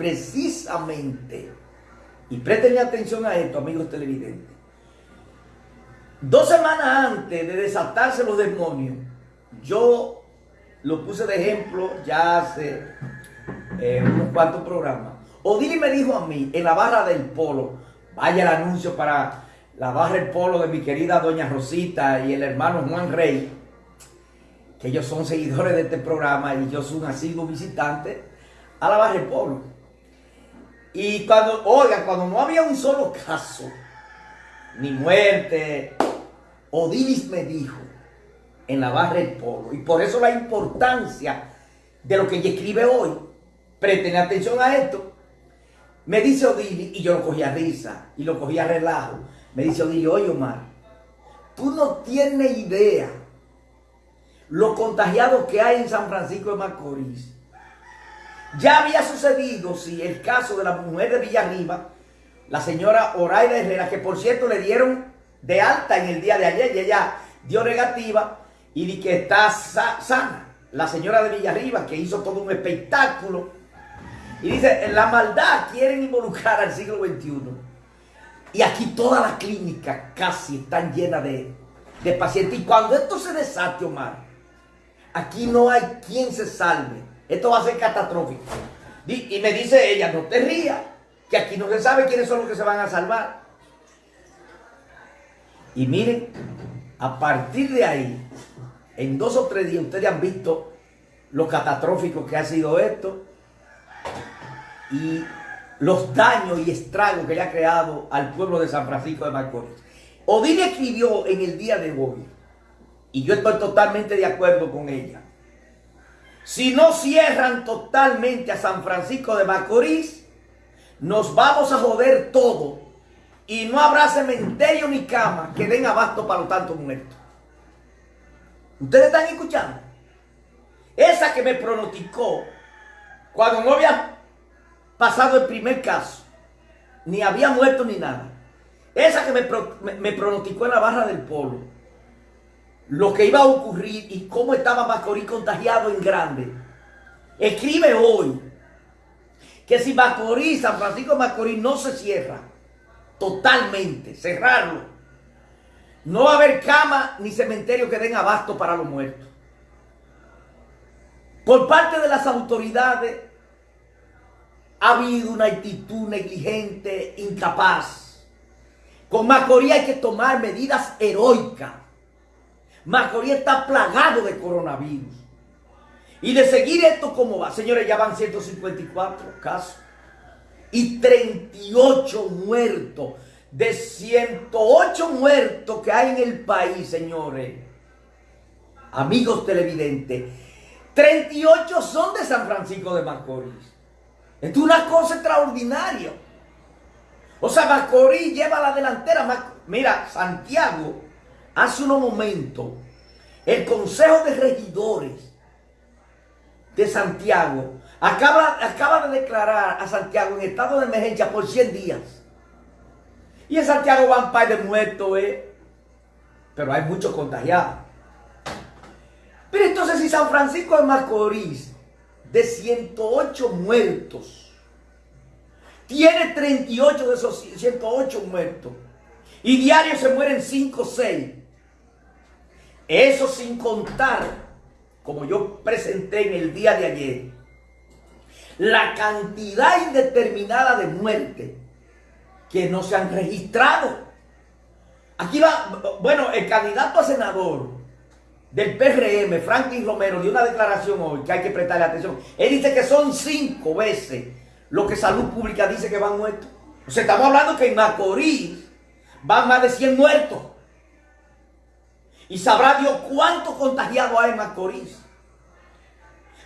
precisamente, y presten atención a esto, amigos televidentes, dos semanas antes de desatarse los demonios, yo lo puse de ejemplo ya hace eh, unos cuantos programas. Odili me dijo a mí, en la barra del polo, vaya el anuncio para la barra del polo de mi querida doña Rosita y el hermano Juan Rey, que ellos son seguidores de este programa y yo soy un asiduo visitante a la barra del polo. Y cuando, oigan, cuando no había un solo caso, ni muerte, Odilis me dijo en la barra del polo, y por eso la importancia de lo que ella escribe hoy, presten atención a esto, me dice Odilis, y yo lo cogí a risa, y lo cogí a relajo, me dice Odilis, oye Omar, tú no tienes idea lo contagiado que hay en San Francisco de Macorís ya había sucedido, si el caso de la mujer de Villarriba, la señora Oraida Herrera, que por cierto le dieron de alta en el día de ayer, y ella dio negativa y di que está sana. La señora de Villarriba, que hizo todo un espectáculo. Y dice, la maldad quieren involucrar al siglo XXI. Y aquí todas las clínicas casi están llenas de, de pacientes. Y cuando esto se desate, Omar, aquí no hay quien se salve esto va a ser catastrófico. Y me dice ella, no te rías, que aquí no se sabe quiénes son los que se van a salvar. Y miren, a partir de ahí, en dos o tres días, ustedes han visto lo catastrófico que ha sido esto y los daños y estragos que le ha creado al pueblo de San Francisco de Macorís. Odile escribió en el día de hoy, y yo estoy totalmente de acuerdo con ella, si no cierran totalmente a San Francisco de Macorís, nos vamos a joder todo y no habrá cementerio ni cama que den abasto para los tantos muertos. ¿Ustedes están escuchando? Esa que me pronosticó cuando no había pasado el primer caso, ni había muerto ni nada. Esa que me, me pronosticó en la barra del polo lo que iba a ocurrir y cómo estaba Macorís contagiado en grande. Escribe hoy que si Macorís, San Francisco de Macorís no se cierra totalmente, cerrarlo, no va a haber cama ni cementerio que den abasto para los muertos. Por parte de las autoridades ha habido una actitud negligente, incapaz. Con Macorís hay que tomar medidas heroicas Macorís está plagado de coronavirus. Y de seguir esto como va, señores, ya van 154 casos. Y 38 muertos. De 108 muertos que hay en el país, señores. Amigos televidentes. 38 son de San Francisco de Macorís. Esto es una cosa extraordinaria. O sea, Macorís lleva la delantera. Mira, Santiago hace unos momentos, el Consejo de Regidores de Santiago acaba, de declarar a Santiago en estado de emergencia por 100 días. Y en Santiago van par de muertos, ¿eh? Pero hay muchos contagiados. Pero entonces si San Francisco de Macorís, de 108 muertos, tiene 38 de esos 108 muertos, y diario se mueren 5 o 6, eso sin contar, como yo presenté en el día de ayer, la cantidad indeterminada de muertes que no se han registrado. Aquí va, bueno, el candidato a senador del PRM, Franklin Romero, dio una declaración hoy que hay que prestarle atención. Él dice que son cinco veces lo que Salud Pública dice que van muertos. O sea, estamos hablando que en Macorís van más de 100 muertos. Y sabrá Dios cuánto contagiado hay en Macorís.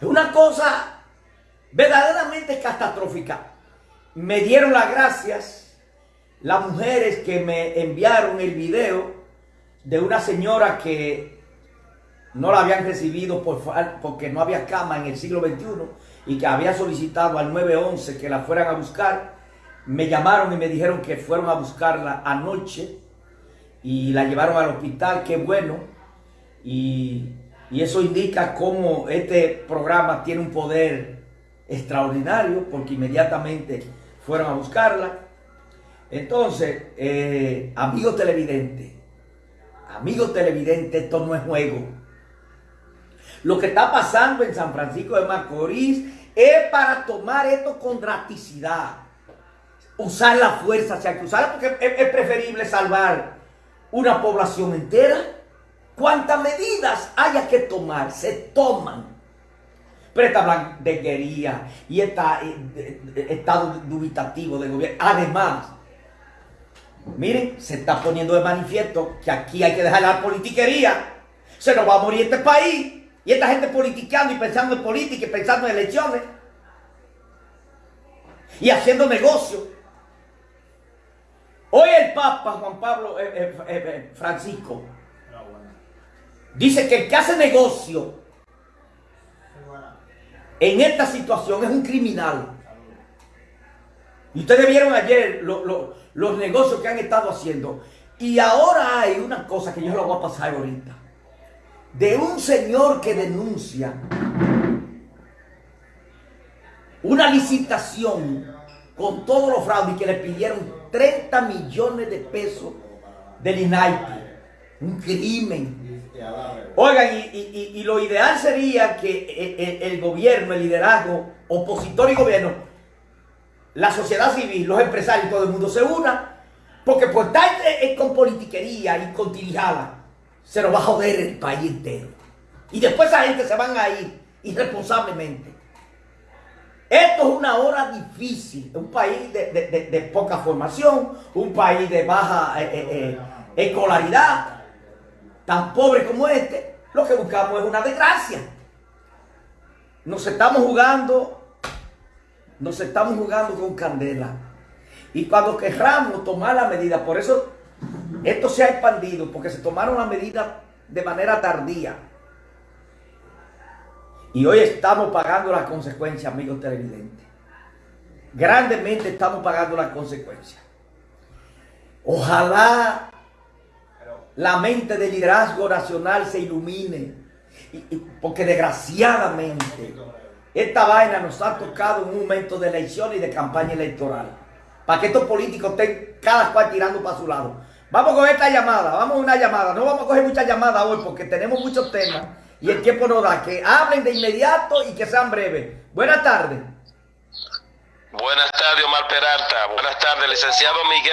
Es una cosa verdaderamente catastrófica. Me dieron las gracias las mujeres que me enviaron el video de una señora que no la habían recibido por, porque no había cama en el siglo XXI y que había solicitado al 911 que la fueran a buscar. Me llamaron y me dijeron que fueron a buscarla anoche y la llevaron al hospital, qué bueno. Y, eso indica cómo este programa tiene un poder extraordinario porque inmediatamente fueron a buscarla. Entonces, eh, amigo televidente, amigo televidente, esto no es juego. Lo que está pasando en San Francisco de Macorís es para tomar esto con drasticidad. Usar la fuerza, si hay que usarla, porque es preferible salvar una población entera. Cuantas medidas haya que tomar, se toman. Pero esta blanquería y esta eh, estado dubitativo del gobierno. Además, miren, se está poniendo de manifiesto que aquí hay que dejar la politiquería. Se nos va a morir este país. Y esta gente politicando y pensando en política y pensando en elecciones. Y haciendo negocios. Hoy el Papa Juan Pablo eh, eh, eh, Francisco dice que el que hace negocio en esta situación es un criminal. Y ustedes vieron ayer los negocios que han estado haciendo. Y ahora hay una cosa que yo lo voy a pasar ahorita. De un señor que denuncia una licitación con todos los fraudes que le pidieron 30 millones de pesos del INAIPI. Un crimen. Oigan, y, lo ideal sería que el, gobierno, el liderazgo, opositor y gobierno, la sociedad civil, los empresarios, todo el mundo se una, porque por estar con politiquería y con tirijada, se nos va a joder el país entero. Y después esa gente se van a ir irresponsablemente. Esto es una hora difícil, un país de, poca formación, un país de baja eh, eh, eh, escolaridad, tan pobre como este, lo que buscamos es una desgracia. Nos estamos jugando, nos estamos jugando con candela. Y cuando querramos tomar la medida, por eso esto se ha expandido, porque se tomaron la medida de manera tardía. Y hoy estamos pagando las consecuencias, amigos televidentes. Grandemente estamos pagando las consecuencias. Ojalá la mente del liderazgo nacional se ilumine. porque desgraciadamente esta vaina nos ha tocado en un momento de elección y de campaña electoral. Para que estos políticos estén cada cual tirando para su lado. Vamos con esta llamada, vamos a una llamada. No vamos a coger muchas llamadas hoy porque tenemos muchos temas y el tiempo no da. Que hablen de inmediato y que sean breves. Buenas tardes. Buenas tardes, Omar Peralta. Buenas tardes, licenciado Miguel.